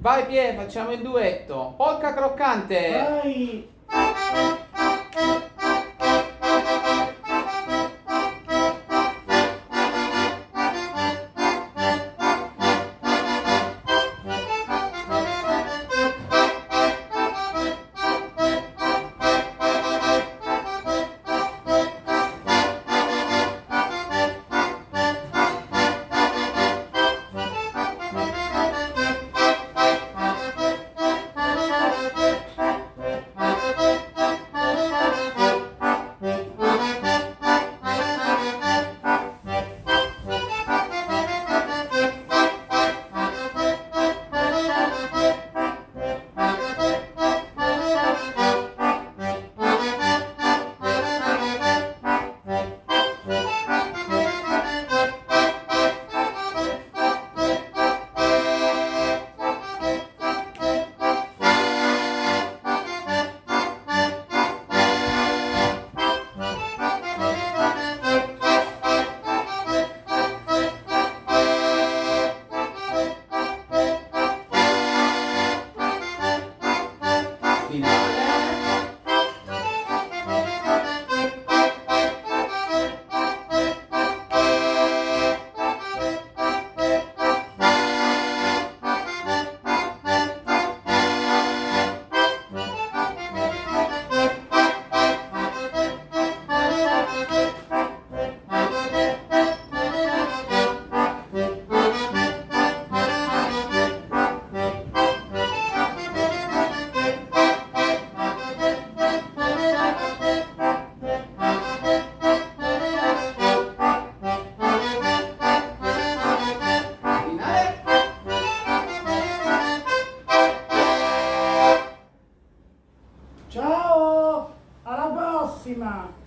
Vai Pie, facciamo il duetto. Polca croccante. Vai! Ciao! Alla prossima!